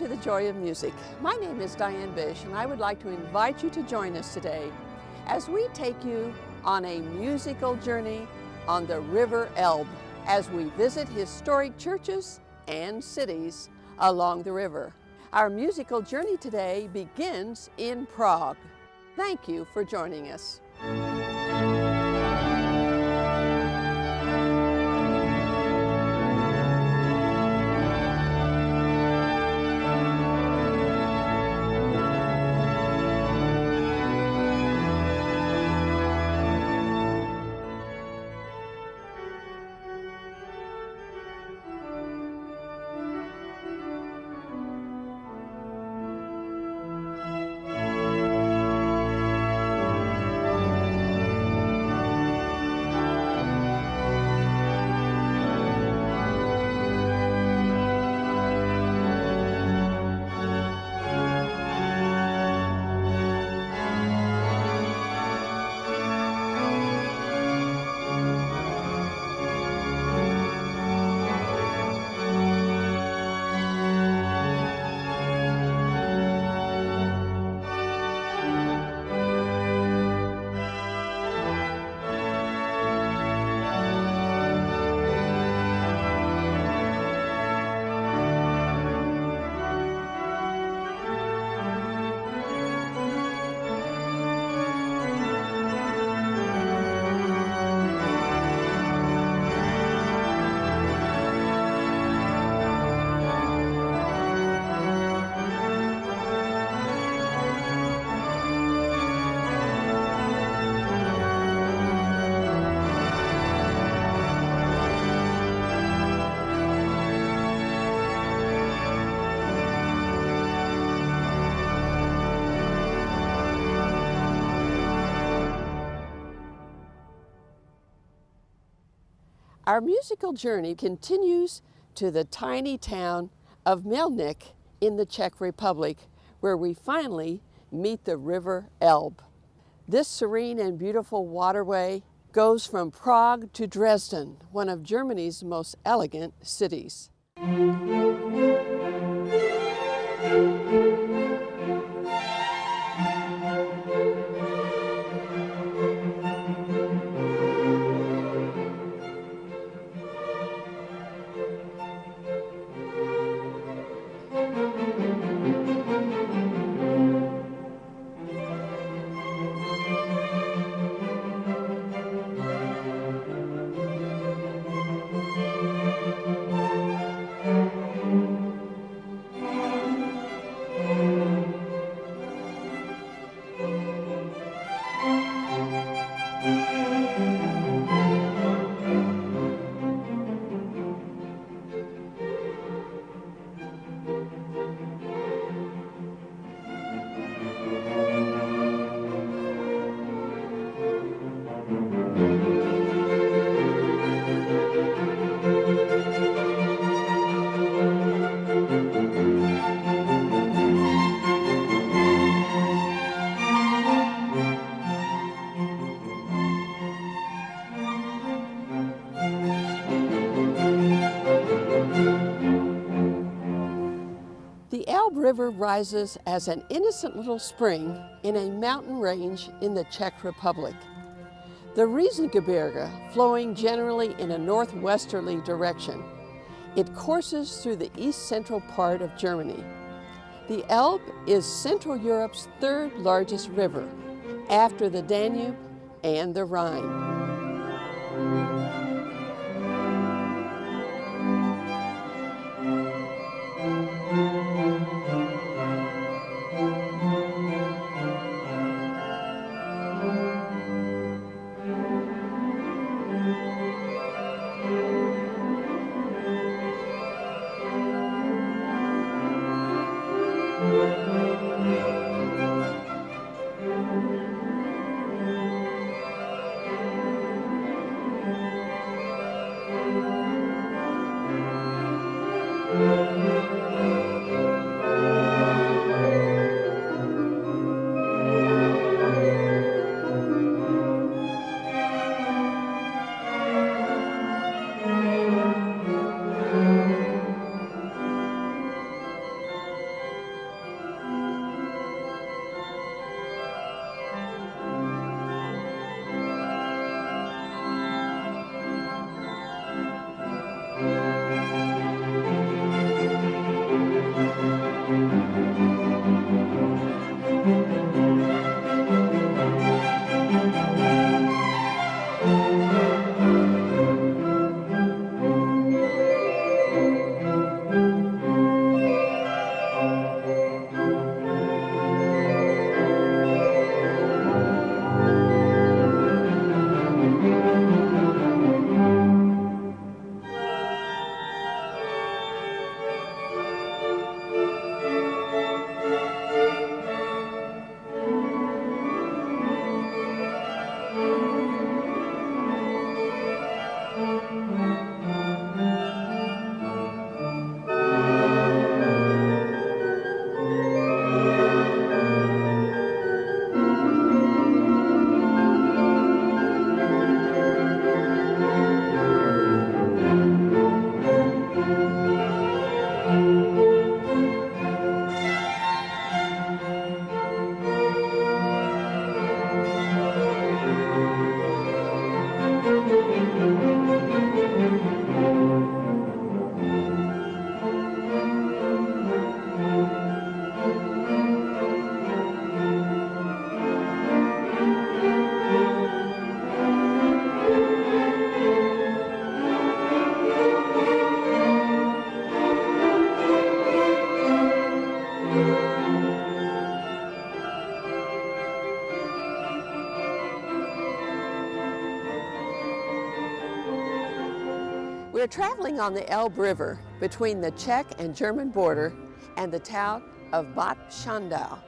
to the Joy of Music. My name is Diane Bish and I would like to invite you to join us today as we take you on a musical journey on the River Elbe as we visit historic churches and cities along the river. Our musical journey today begins in Prague. Thank you for joining us. Our musical journey continues to the tiny town of Melnik in the Czech Republic, where we finally meet the River Elbe. This serene and beautiful waterway goes from Prague to Dresden, one of Germany's most elegant cities. As an innocent little spring in a mountain range in the Czech Republic. The Riesengebirge, flowing generally in a northwesterly direction, it courses through the east-central part of Germany. The Elbe is Central Europe's third largest river, after the Danube and the Rhine. We're traveling on the Elbe River between the Czech and German border and the town of Bad Schandau.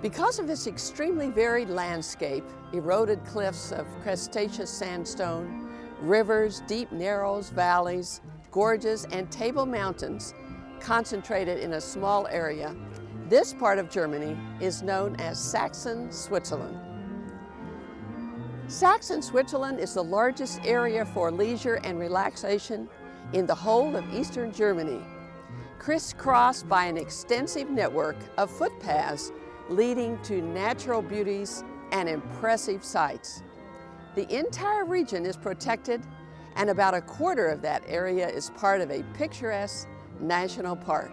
Because of its extremely varied landscape, eroded cliffs of cretaceous sandstone, rivers, deep narrows, valleys, gorges, and table mountains concentrated in a small area, this part of Germany is known as Saxon Switzerland. Saxon Switzerland is the largest area for leisure and relaxation in the whole of eastern Germany, crisscrossed by an extensive network of footpaths leading to natural beauties and impressive sights. The entire region is protected and about a quarter of that area is part of a picturesque national park.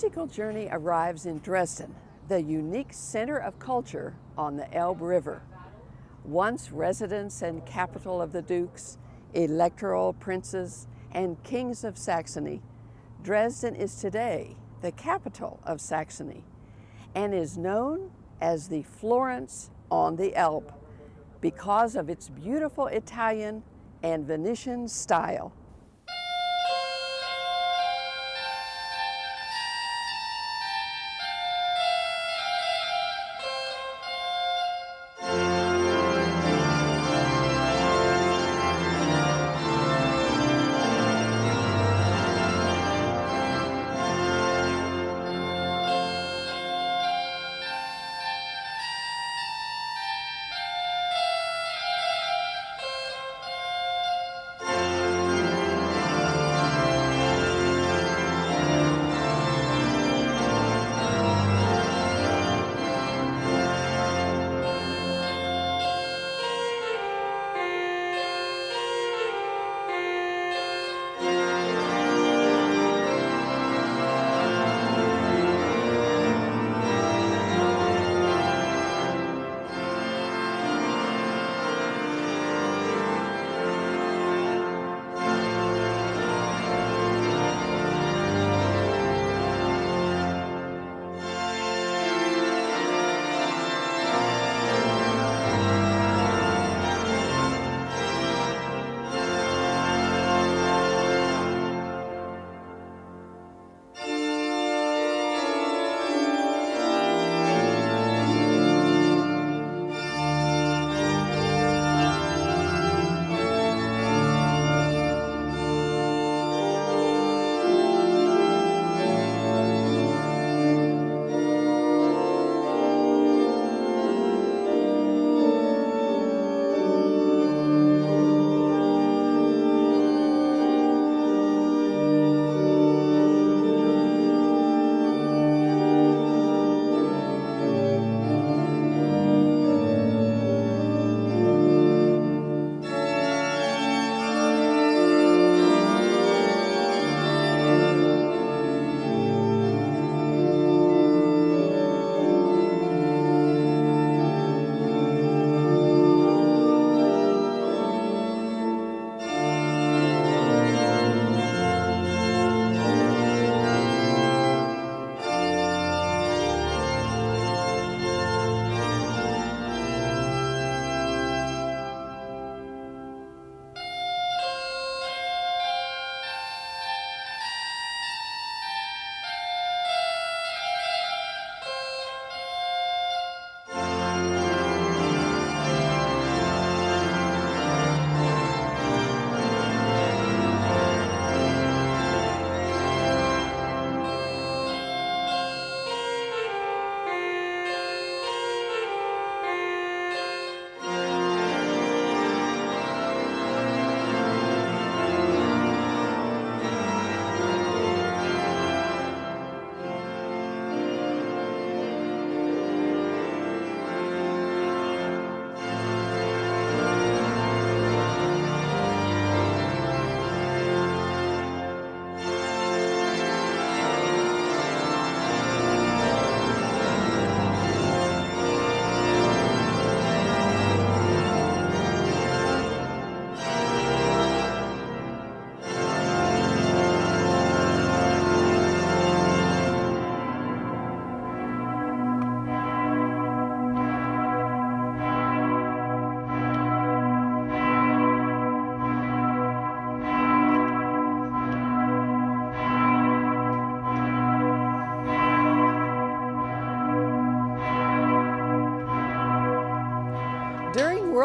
Musical journey arrives in Dresden, the unique center of culture on the Elbe River. Once residence and capital of the dukes, electoral princes, and kings of Saxony, Dresden is today the capital of Saxony and is known as the Florence on the Elbe because of its beautiful Italian and Venetian style.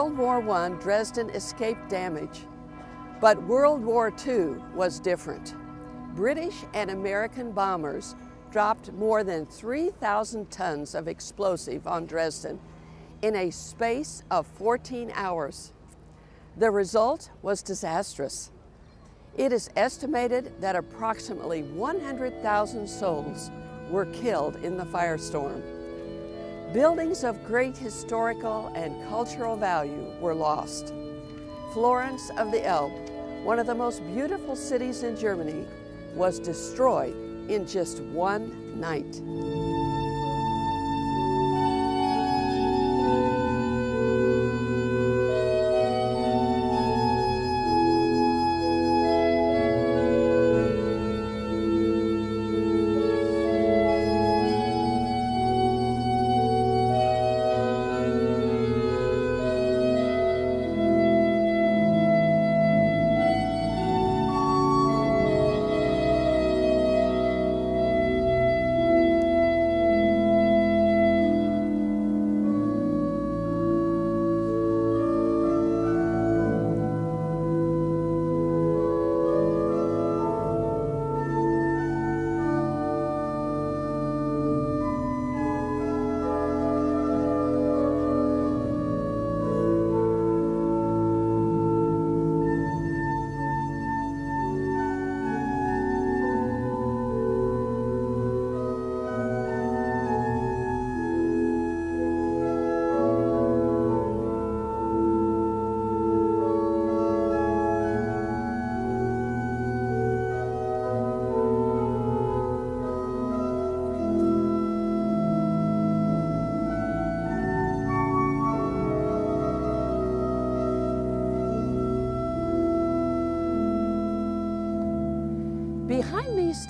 World War I, Dresden escaped damage, but World War II was different. British and American bombers dropped more than 3,000 tons of explosive on Dresden in a space of 14 hours. The result was disastrous. It is estimated that approximately 100,000 souls were killed in the firestorm. Buildings of great historical and cultural value were lost. Florence of the Elbe, one of the most beautiful cities in Germany, was destroyed in just one night.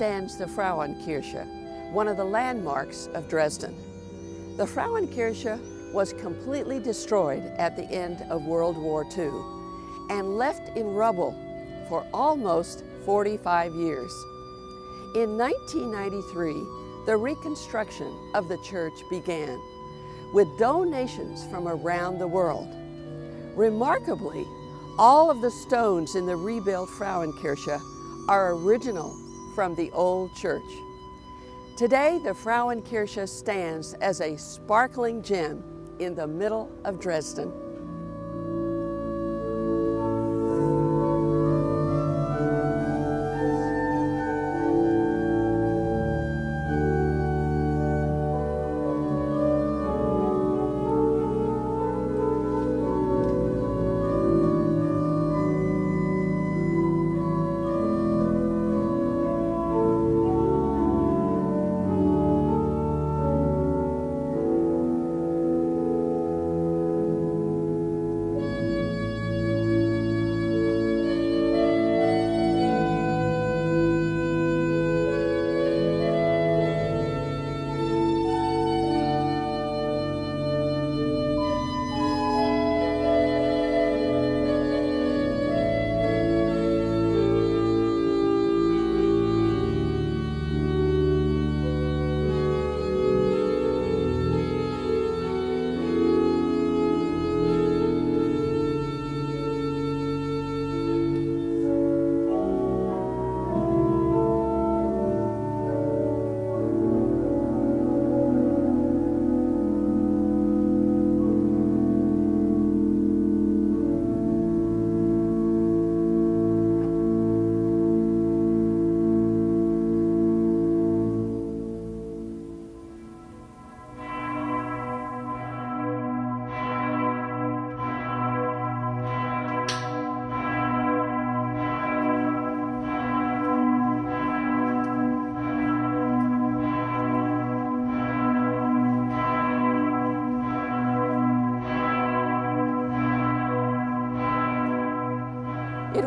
Stands the Frauenkirche, one of the landmarks of Dresden. The Frauenkirche was completely destroyed at the end of World War II and left in rubble for almost 45 years. In 1993, the reconstruction of the church began with donations from around the world. Remarkably, all of the stones in the rebuilt Frauenkirche are original from the old church. Today, the Frauenkirche stands as a sparkling gem in the middle of Dresden.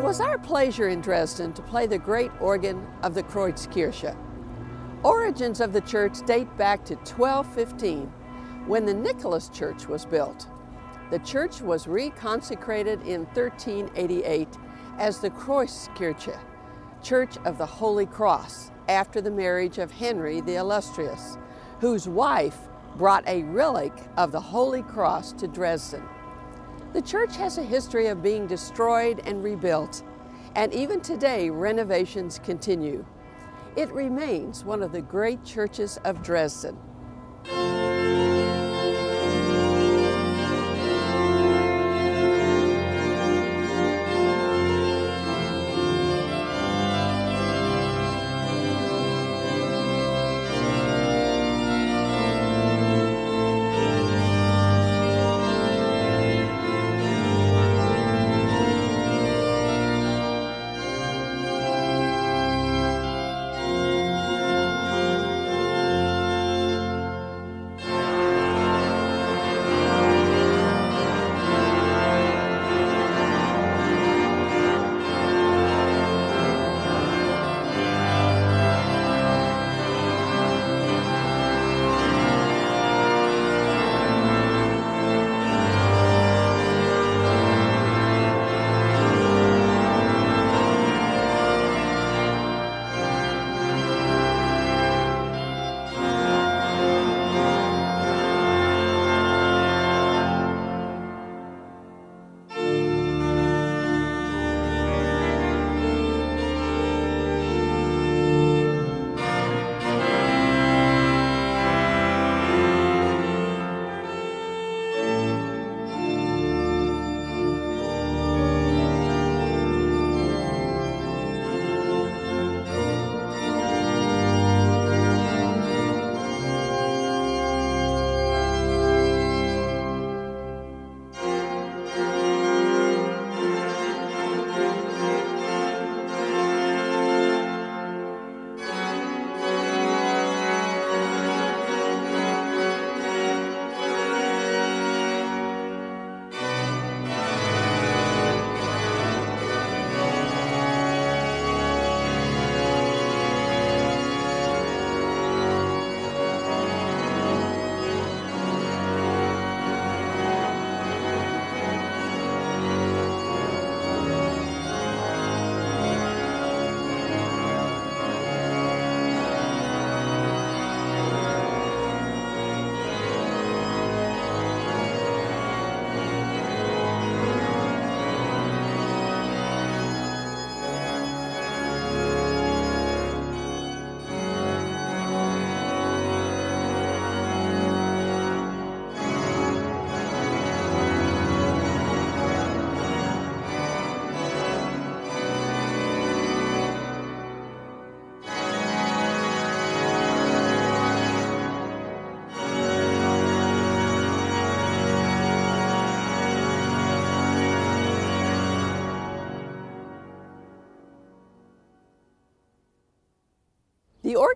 Was our pleasure in Dresden to play the great organ of the Kreuzkirche. Origins of the church date back to 1215, when the Nicholas Church was built. The church was reconsecrated in 1388 as the Kreuzkirche, Church of the Holy Cross, after the marriage of Henry the Illustrious, whose wife brought a relic of the Holy Cross to Dresden. The church has a history of being destroyed and rebuilt, and even today renovations continue. It remains one of the great churches of Dresden.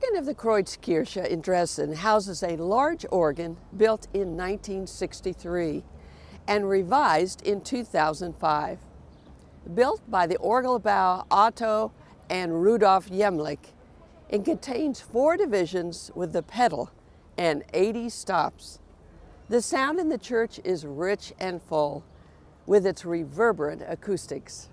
Organ of the Kreuzkirche in Dresden houses a large organ built in 1963 and revised in 2005. Built by the Orgelbau Otto and Rudolf Jehmlich, it contains four divisions with the pedal and 80 stops. The sound in the church is rich and full with its reverberant acoustics.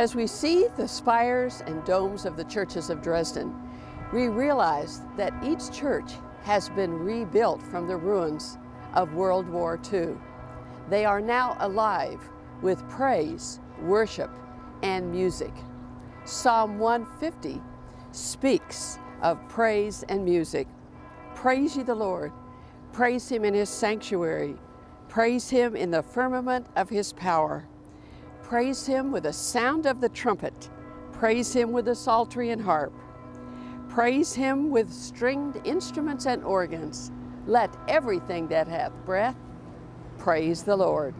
As we see the spires and domes of the churches of Dresden, we realize that each church has been rebuilt from the ruins of World War II. They are now alive with praise, worship, and music. Psalm 150 speaks of praise and music. Praise ye the Lord. Praise him in his sanctuary. Praise him in the firmament of his power. Praise him with the sound of the trumpet. Praise him with the psaltery and harp. Praise him with stringed instruments and organs. Let everything that hath breath praise the Lord.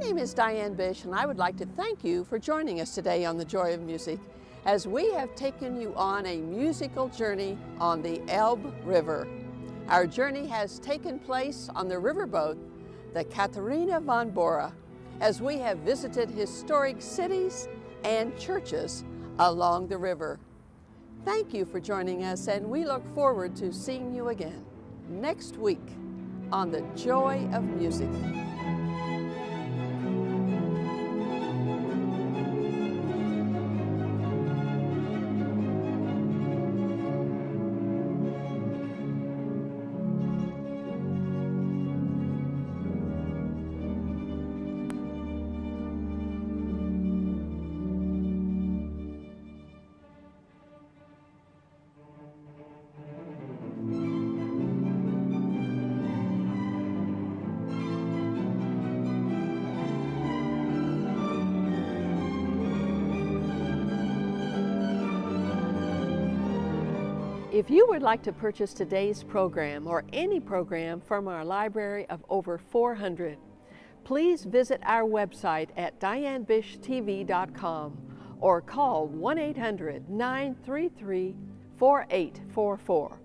Name is Diane Bish and I would like to thank you for joining us today on The Joy of Music as we have taken you on a musical journey on the Elbe River. Our journey has taken place on the riverboat, the Katharina von Bora, as we have visited historic cities and churches along the river. Thank you for joining us and we look forward to seeing you again next week on The Joy of Music. If you would like to purchase today's program or any program from our library of over 400, please visit our website at dianebishtv.com or call 1 800 933 4844.